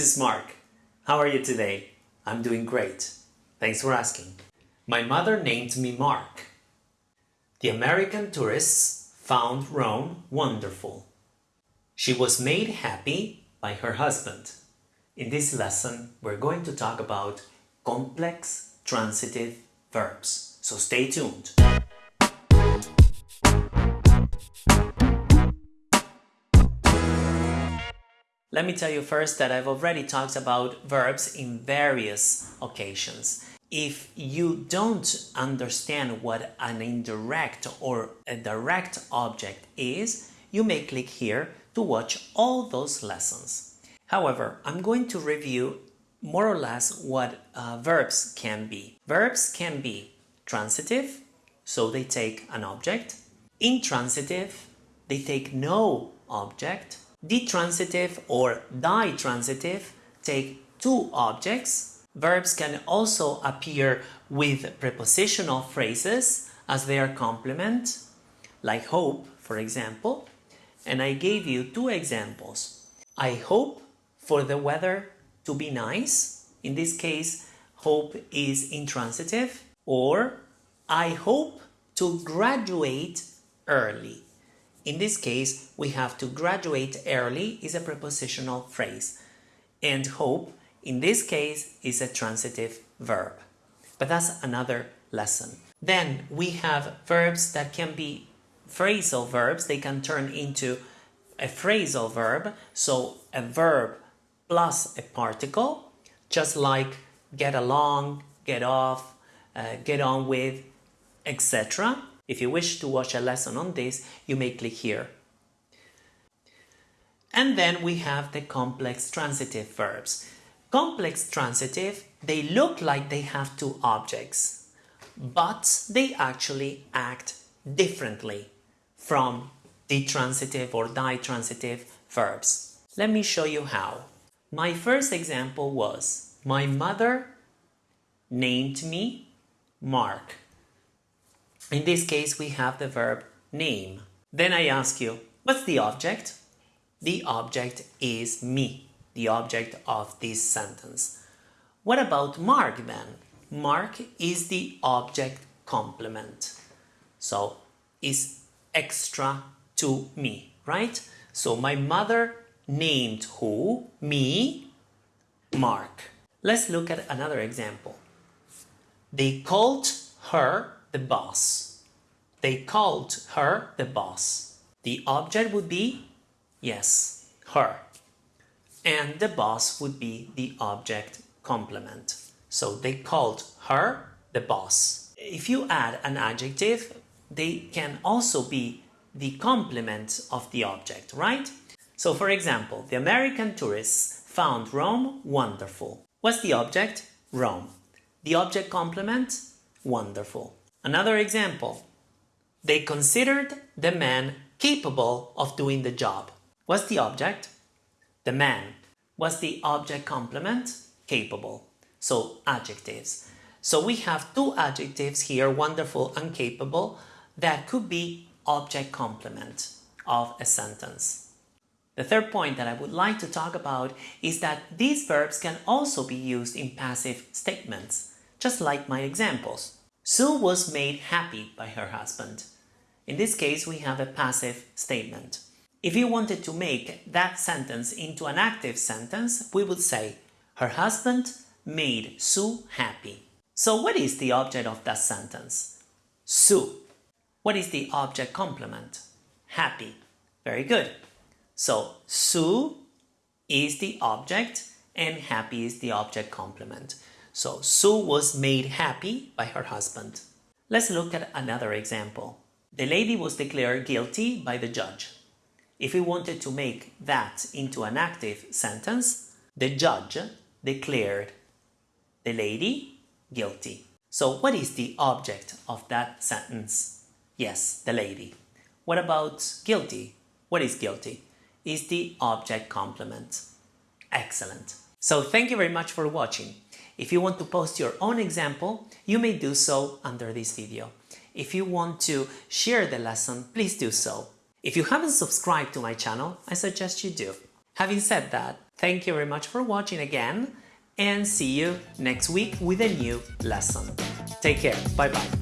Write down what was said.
this is Mark. How are you today? I'm doing great. Thanks for asking. My mother named me Mark. The American tourists found Rome wonderful. She was made happy by her husband. In this lesson, we're going to talk about complex transitive verbs. So stay tuned. Let me tell you first that I've already talked about verbs in various occasions. If you don't understand what an indirect or a direct object is, you may click here to watch all those lessons. However, I'm going to review more or less what uh, verbs can be. Verbs can be transitive, so they take an object. Intransitive, they take no object Detransitive or ditransitive take two objects. Verbs can also appear with prepositional phrases as their complement, like hope, for example. And I gave you two examples. I hope for the weather to be nice. In this case, hope is intransitive. Or I hope to graduate early. In this case, we have to graduate early is a prepositional phrase and hope in this case is a transitive verb. But that's another lesson. Then we have verbs that can be phrasal verbs. They can turn into a phrasal verb. So a verb plus a particle, just like get along, get off, uh, get on with, etc. If you wish to watch a lesson on this, you may click here. And then we have the complex transitive verbs. Complex transitive, they look like they have two objects, but they actually act differently from the transitive or ditransitive verbs. Let me show you how. My first example was, my mother named me Mark. In this case, we have the verb name. Then I ask you, what's the object? The object is me, the object of this sentence. What about Mark then? Mark is the object complement. So, is extra to me, right? So, my mother named who? Me, Mark. Let's look at another example. They called her the boss. They called her the boss. The object would be, yes, her. And the boss would be the object complement. So they called her the boss. If you add an adjective, they can also be the complement of the object, right? So for example, the American tourists found Rome wonderful. What's the object? Rome. The object complement? Wonderful. Another example. They considered the man capable of doing the job. What's the object? The man. What's the object complement? Capable. So adjectives. So we have two adjectives here, wonderful and capable, that could be object complement of a sentence. The third point that I would like to talk about is that these verbs can also be used in passive statements, just like my examples. Sue was made happy by her husband. In this case, we have a passive statement. If you wanted to make that sentence into an active sentence, we would say, her husband made Sue happy. So what is the object of that sentence? Sue. What is the object complement? Happy. Very good. So Sue is the object and happy is the object complement. So Sue was made happy by her husband. Let's look at another example. The lady was declared guilty by the judge. If we wanted to make that into an active sentence, the judge declared the lady guilty. So what is the object of that sentence? Yes, the lady. What about guilty? What is guilty? Is the object complement. Excellent. So thank you very much for watching. If you want to post your own example, you may do so under this video. If you want to share the lesson, please do so. If you haven't subscribed to my channel, I suggest you do. Having said that, Thank you very much for watching again and see you next week with a new lesson. Take care. Bye bye.